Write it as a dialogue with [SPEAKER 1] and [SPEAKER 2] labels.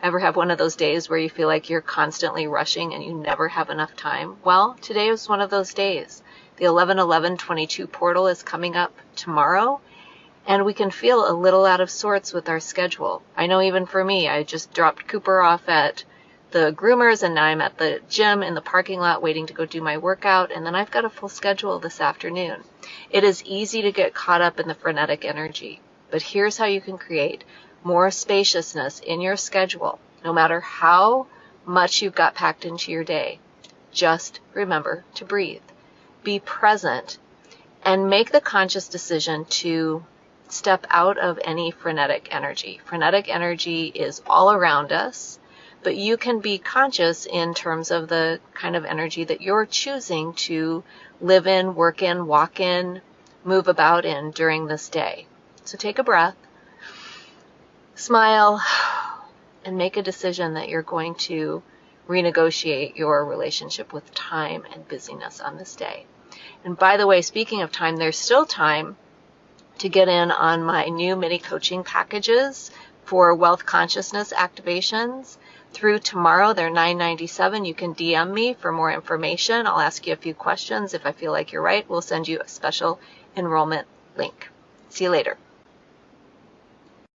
[SPEAKER 1] Ever have one of those days where you feel like you're constantly rushing and you never have enough time? Well, today was one of those days. The 11-11-22 portal is coming up tomorrow, and we can feel a little out of sorts with our schedule. I know even for me, I just dropped Cooper off at the groomers and now I'm at the gym in the parking lot waiting to go do my workout and then I've got a full schedule this afternoon. It is easy to get caught up in the frenetic energy, but here's how you can create more spaciousness in your schedule, no matter how much you've got packed into your day. Just remember to breathe. Be present and make the conscious decision to step out of any frenetic energy. Frenetic energy is all around us, but you can be conscious in terms of the kind of energy that you're choosing to live in, work in, walk in, move about in during this day. So take a breath smile, and make a decision that you're going to renegotiate your relationship with time and busyness on this day. And by the way, speaking of time, there's still time to get in on my new mini coaching packages for wealth consciousness activations. Through tomorrow, they're $9.97. You can DM me for more information. I'll ask you a few questions. If I feel like you're right, we'll send you a special enrollment link. See you later.